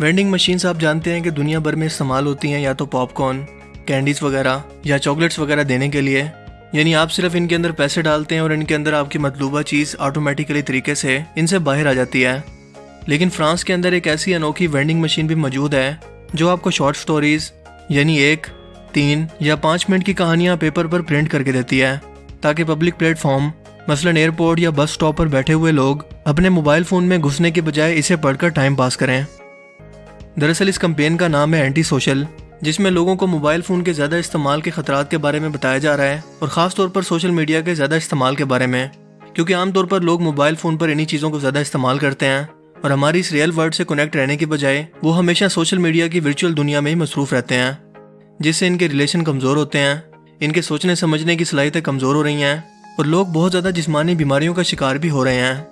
Vending machines آپ جانتے ہیں کہ دنیا بھر میں استعمال ہوتی ہیں یا تو پاپ کارن، کینڈیز وغیرہ، یا چاکلیٹس وغیرہ دینے کے لیے۔ یعنی آپ صرف ان کے اندر پیسے ڈالتے ہیں اور ان کے اندر آپ کی مطلوبہ چیز آٹومیٹیکلی طریقے سے ان سے باہر آ جاتی ہے۔ لیکن فرانس کے اندر ایک ایسی انوکھی وینڈنگ مشین بھی موجود ہے، جو آپ کو شارٹ سٹوریز یعنی ایک، تین یا پانچ منٹ کی کہانیاں پیپر پر پرنٹ کر کے دیتی ہے، تاکہ پبلک پلیٹ فارم مثلا ایئرپورٹ یا بس سٹاپ پر بیٹھے ہوئے لوگ، اپنے موبائل فون میں گھسنے کے بجائے اسے پڑھ کر ٹائم پاس کریں۔ دراصل اس کمپین کا نام ہے اینٹی سوشل جس میں لوگوں کو موبائل فون کے زیادہ استعمال کے خطرات کے بارے میں بتایا جا رہا ہے اور خاص طور پر سوشل میڈیا کے زیادہ استعمال کے بارے میں۔ کیونکہ عام طور پر لوگ موبائل فون پر انہی چیزوں کو زیادہ استعمال کرتے ہیں اور ہماری اس ریئل ورلڈ سے کنیکٹ رہنے کے بجائے وہ ہمیشہ سوشل میڈیا کی ورچوئل دنیا میں ہی مصروف رہتے ہیں، جس سے ان کے ریلیشن کمزور ہوتے ہیں، ان کے سوچنے سمجھنے کی صلاحیتیں کمزور ہو رہی ہیں اور لوگ بہت زیادہ جسمانی بیماریوں کا شکار بھی ہو رہے ہیں۔